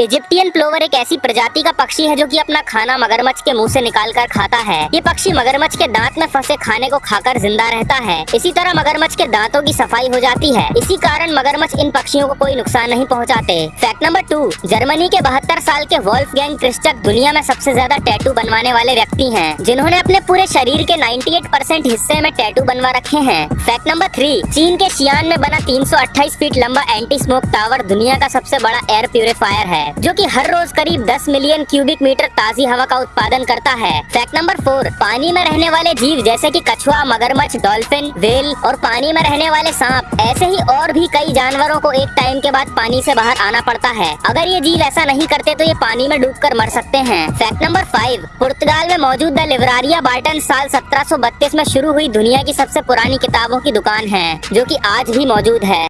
Egyptian plover एक ऐसी प्रजाति का पक्षी है जो कि अपना खाना मगरमच्छ के मुँह से निकाल कर खाता है। ये पक्षी मगरमच्छ के दांत में फंसे खाने को खाकर ज़िंदा रहता है। इसी तरह मगरमच्छ के दांतों की सफ़ाई हो जाती है। इसी कारण मगरमच्छ इन पक्षियों को कोई नुकसान नहीं पहुंचाते। फैक्ट नंबर टू जर्मनी के बहत्तर साल के वॉल्फ गैंग क्रिस्टक दुनिया में सबसे ज़्यादा टैटू बनवाने वाले व्यक्ति है, जिन्होंने अपने पूरे शरीर के नाइन्टी परसेंट हिस्से में टैटू बनवा रखे हैं। फैक्ट नंबर थ्री चीन के शियान में बना तीन सौ अट्ठाईस फीट लंबा एंटी स्मोक टावर दुनिया का सबसे बड़ा एयर प्यूरिफायर है। जो कि हर रोज करीब 10 मिलियन क्यूबिक मीटर ताजी हवा का उत्पादन करता है। फैक्ट नंबर फोर पानी में रहने वाले जीव, जैसे कि कछुआ, मगरमच्छ डॉल्फिन वेल और पानी में रहने वाले सांप, ऐसे ही और भी कई जानवरों को एक टाइम के बाद पानी से बाहर आना पड़ता है। अगर ये जीव ऐसा नहीं करते तो ये पानी में डूब मर सकते हैं। फैक्ट नंबर फाइव पुर्तगाल में मौजूद द लिवरारिया बार्टन साल सत्रह सौ बत्तीस में शुरू हुई दुनिया की सबसे पुरानी किताबों की दुकान है, जो की आज भी मौजूद है।